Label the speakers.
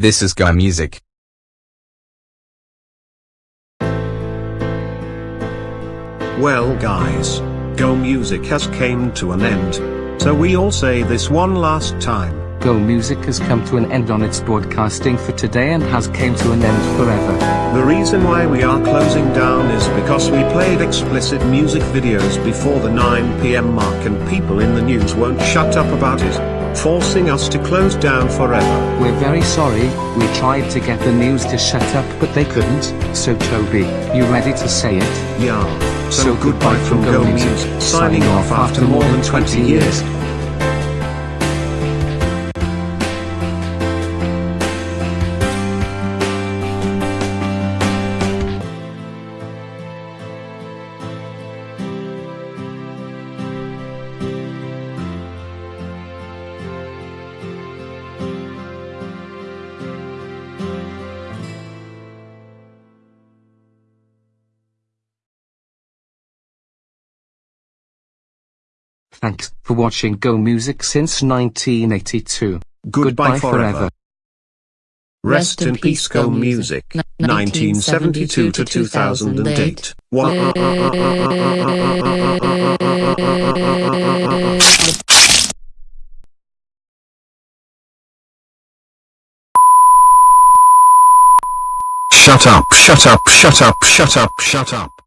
Speaker 1: This is Go Music.
Speaker 2: Well guys, Go Music has came to an end. So we all say this one last time.
Speaker 3: Go Music has come to an end on its broadcasting for today and has came to an end forever.
Speaker 2: The reason why we are closing down is because we played explicit music videos before the 9 pm mark and people in the news won't shut up about it, forcing us to close down forever.
Speaker 3: We're very sorry, we tried to get the news to shut up but they couldn't, so Toby, you ready to say it?
Speaker 2: Yeah. So,
Speaker 3: So
Speaker 2: goodbye
Speaker 3: goodbye
Speaker 2: from
Speaker 3: from
Speaker 2: Go Music, signing off after more than 20 years.
Speaker 3: Thanks for watching Go Music since 1982.
Speaker 2: Goodbye forever. Rest in peace Go Music, 1972 to 2008.
Speaker 4: Shut up, shut up, shut up, shut up, shut up.